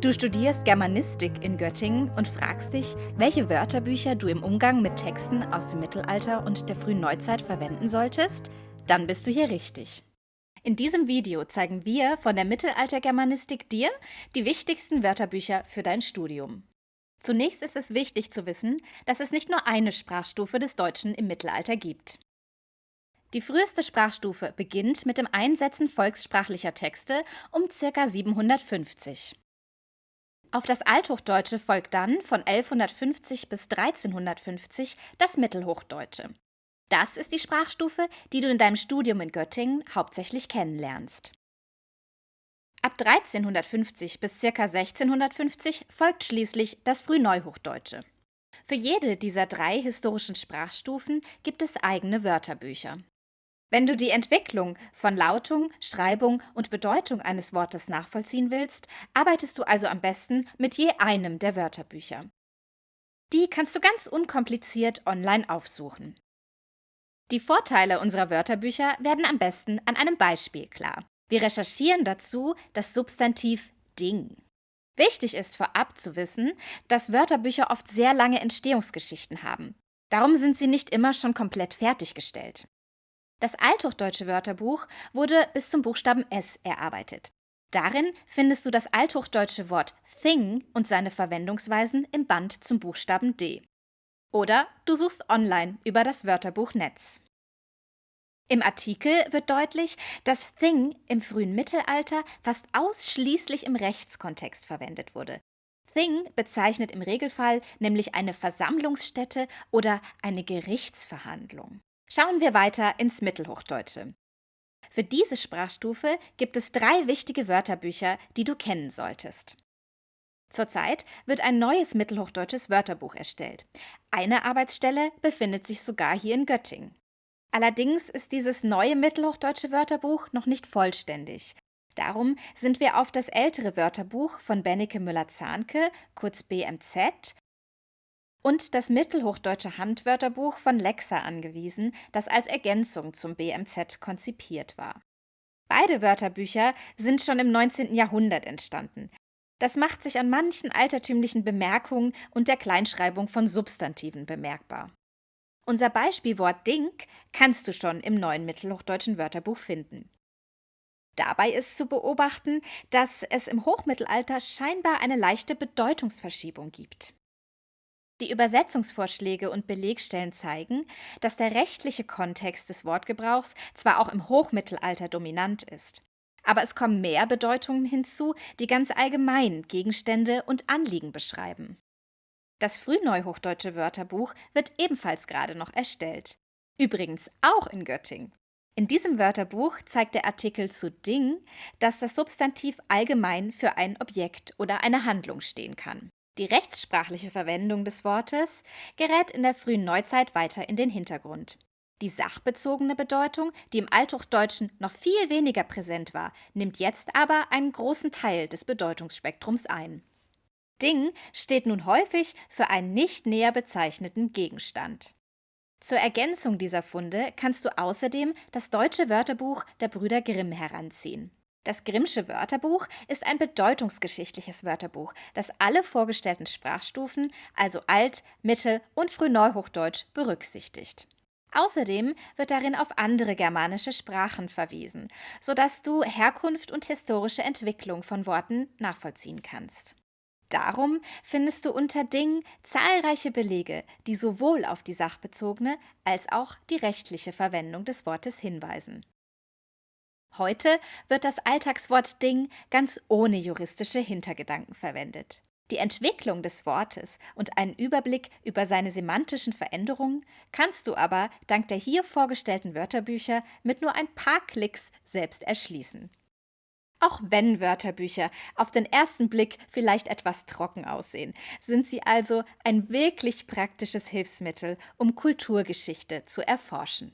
Du studierst Germanistik in Göttingen und fragst dich, welche Wörterbücher du im Umgang mit Texten aus dem Mittelalter und der frühen Neuzeit verwenden solltest? Dann bist du hier richtig. In diesem Video zeigen wir von der Mittelaltergermanistik dir die wichtigsten Wörterbücher für dein Studium. Zunächst ist es wichtig zu wissen, dass es nicht nur eine Sprachstufe des Deutschen im Mittelalter gibt. Die früheste Sprachstufe beginnt mit dem Einsetzen volkssprachlicher Texte um ca. 750. Auf das Althochdeutsche folgt dann von 1150 bis 1350 das Mittelhochdeutsche. Das ist die Sprachstufe, die du in deinem Studium in Göttingen hauptsächlich kennenlernst. Ab 1350 bis ca. 1650 folgt schließlich das Frühneuhochdeutsche. Für jede dieser drei historischen Sprachstufen gibt es eigene Wörterbücher. Wenn du die Entwicklung von Lautung, Schreibung und Bedeutung eines Wortes nachvollziehen willst, arbeitest du also am besten mit je einem der Wörterbücher. Die kannst du ganz unkompliziert online aufsuchen. Die Vorteile unserer Wörterbücher werden am besten an einem Beispiel klar. Wir recherchieren dazu das Substantiv Ding. Wichtig ist vorab zu wissen, dass Wörterbücher oft sehr lange Entstehungsgeschichten haben. Darum sind sie nicht immer schon komplett fertiggestellt. Das althochdeutsche Wörterbuch wurde bis zum Buchstaben S erarbeitet. Darin findest du das althochdeutsche Wort thing und seine Verwendungsweisen im Band zum Buchstaben D. Oder du suchst online über das Wörterbuch Netz. Im Artikel wird deutlich, dass Thing im frühen Mittelalter fast ausschließlich im Rechtskontext verwendet wurde. Thing bezeichnet im Regelfall nämlich eine Versammlungsstätte oder eine Gerichtsverhandlung. Schauen wir weiter ins Mittelhochdeutsche. Für diese Sprachstufe gibt es drei wichtige Wörterbücher, die du kennen solltest. Zurzeit wird ein neues mittelhochdeutsches Wörterbuch erstellt. Eine Arbeitsstelle befindet sich sogar hier in Göttingen. Allerdings ist dieses neue mittelhochdeutsche Wörterbuch noch nicht vollständig. Darum sind wir auf das ältere Wörterbuch von Benneke Müller-Zahnke, kurz BMZ, und das Mittelhochdeutsche Handwörterbuch von Lexa angewiesen, das als Ergänzung zum BMZ konzipiert war. Beide Wörterbücher sind schon im 19. Jahrhundert entstanden. Das macht sich an manchen altertümlichen Bemerkungen und der Kleinschreibung von Substantiven bemerkbar. Unser Beispielwort Dink kannst du schon im neuen Mittelhochdeutschen Wörterbuch finden. Dabei ist zu beobachten, dass es im Hochmittelalter scheinbar eine leichte Bedeutungsverschiebung gibt. Die Übersetzungsvorschläge und Belegstellen zeigen, dass der rechtliche Kontext des Wortgebrauchs zwar auch im Hochmittelalter dominant ist, aber es kommen mehr Bedeutungen hinzu, die ganz allgemein Gegenstände und Anliegen beschreiben. Das frühneuhochdeutsche Wörterbuch wird ebenfalls gerade noch erstellt. Übrigens auch in Göttingen. In diesem Wörterbuch zeigt der Artikel zu Ding, dass das Substantiv allgemein für ein Objekt oder eine Handlung stehen kann. Die rechtssprachliche Verwendung des Wortes gerät in der frühen Neuzeit weiter in den Hintergrund. Die sachbezogene Bedeutung, die im Althochdeutschen noch viel weniger präsent war, nimmt jetzt aber einen großen Teil des Bedeutungsspektrums ein. Ding steht nun häufig für einen nicht näher bezeichneten Gegenstand. Zur Ergänzung dieser Funde kannst du außerdem das deutsche Wörterbuch der Brüder Grimm heranziehen. Das Grimmsche Wörterbuch ist ein bedeutungsgeschichtliches Wörterbuch, das alle vorgestellten Sprachstufen, also Alt-, Mittel- und Frühneuhochdeutsch, berücksichtigt. Außerdem wird darin auf andere germanische Sprachen verwiesen, sodass du Herkunft und historische Entwicklung von Worten nachvollziehen kannst. Darum findest du unter Ding zahlreiche Belege, die sowohl auf die sachbezogene als auch die rechtliche Verwendung des Wortes hinweisen. Heute wird das Alltagswort Ding ganz ohne juristische Hintergedanken verwendet. Die Entwicklung des Wortes und einen Überblick über seine semantischen Veränderungen kannst du aber dank der hier vorgestellten Wörterbücher mit nur ein paar Klicks selbst erschließen. Auch wenn Wörterbücher auf den ersten Blick vielleicht etwas trocken aussehen, sind sie also ein wirklich praktisches Hilfsmittel, um Kulturgeschichte zu erforschen.